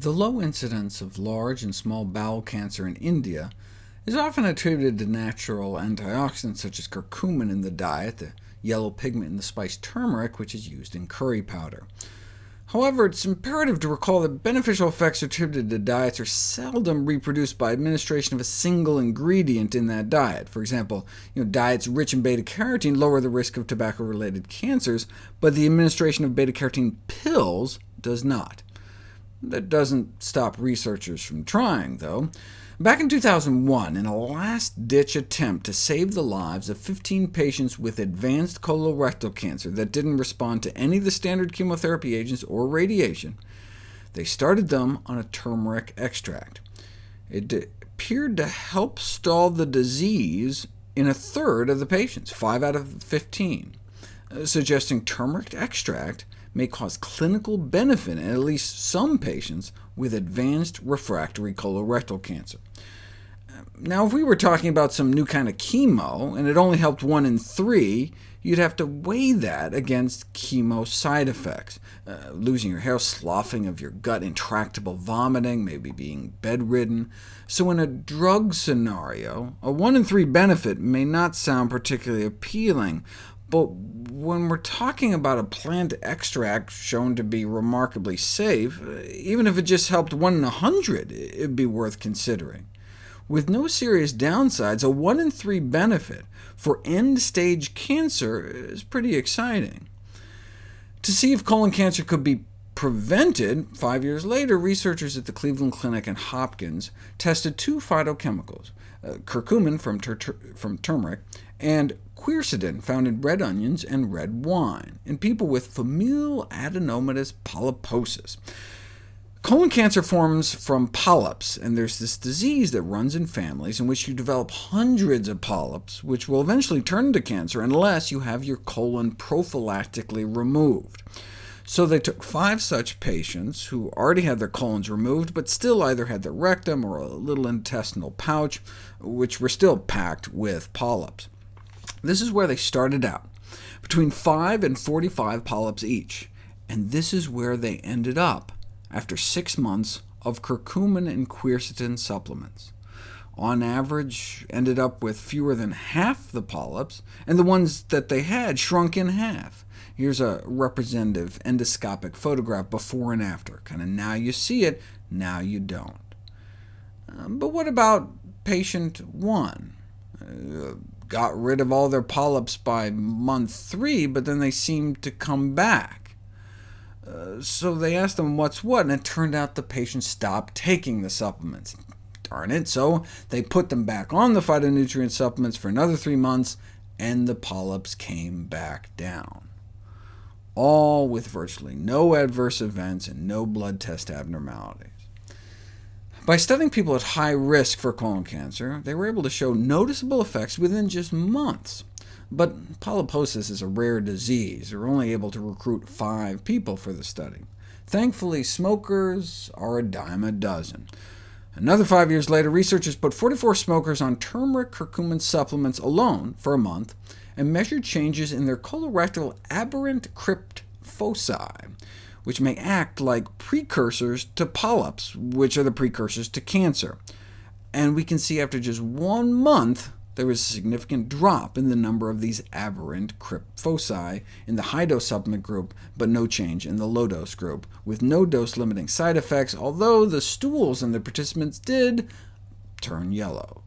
The low incidence of large and small bowel cancer in India is often attributed to natural antioxidants such as curcumin in the diet, the yellow pigment in the spice turmeric, which is used in curry powder. However, it's imperative to recall that beneficial effects attributed to diets are seldom reproduced by administration of a single ingredient in that diet. For example, you know, diets rich in beta-carotene lower the risk of tobacco-related cancers, but the administration of beta-carotene pills does not. That doesn't stop researchers from trying, though. Back in 2001, in a last-ditch attempt to save the lives of 15 patients with advanced colorectal cancer that didn't respond to any of the standard chemotherapy agents or radiation, they started them on a turmeric extract. It appeared to help stall the disease in a third of the patients, 5 out of 15, uh, suggesting turmeric extract may cause clinical benefit in at least some patients with advanced refractory colorectal cancer. Now, if we were talking about some new kind of chemo, and it only helped one in three, you'd have to weigh that against chemo side effects, uh, losing your hair, sloughing of your gut, intractable vomiting, maybe being bedridden. So in a drug scenario, a 1 in 3 benefit may not sound particularly appealing, but when we're talking about a plant extract shown to be remarkably safe, even if it just helped 1 in 100, it'd be worth considering. With no serious downsides, a 1 in 3 benefit for end-stage cancer is pretty exciting. To see if colon cancer could be prevented, five years later, researchers at the Cleveland Clinic and Hopkins tested two phytochemicals, uh, curcumin from, from turmeric, and quercetin, found in red onions and red wine, in people with familial adenomatous polyposis. Colon cancer forms from polyps, and there's this disease that runs in families in which you develop hundreds of polyps, which will eventually turn into cancer unless you have your colon prophylactically removed. So they took five such patients who already had their colons removed, but still either had their rectum or a little intestinal pouch, which were still packed with polyps. This is where they started out, between 5 and 45 polyps each, and this is where they ended up after six months of curcumin and quercetin supplements. On average, ended up with fewer than half the polyps, and the ones that they had shrunk in half. Here's a representative endoscopic photograph before and after. Kind of now you see it, now you don't. Um, but what about patient 1? Uh, got rid of all their polyps by month 3, but then they seemed to come back. Uh, so they asked them what's what, and it turned out the patient stopped taking the supplements. Darn it, so they put them back on the phytonutrient supplements for another three months, and the polyps came back down. All with virtually no adverse events and no blood test abnormalities. By studying people at high risk for colon cancer, they were able to show noticeable effects within just months. But polyposis is a rare disease. They were only able to recruit five people for the study. Thankfully, smokers are a dime a dozen. Another five years later, researchers put 44 smokers on turmeric curcumin supplements alone for a month, and measured changes in their colorectal aberrant crypt foci, which may act like precursors to polyps, which are the precursors to cancer. And we can see after just one month, there was a significant drop in the number of these aberrant crypt foci in the high-dose supplement group, but no change in the low-dose group, with no dose-limiting side effects, although the stools in the participants did turn yellow.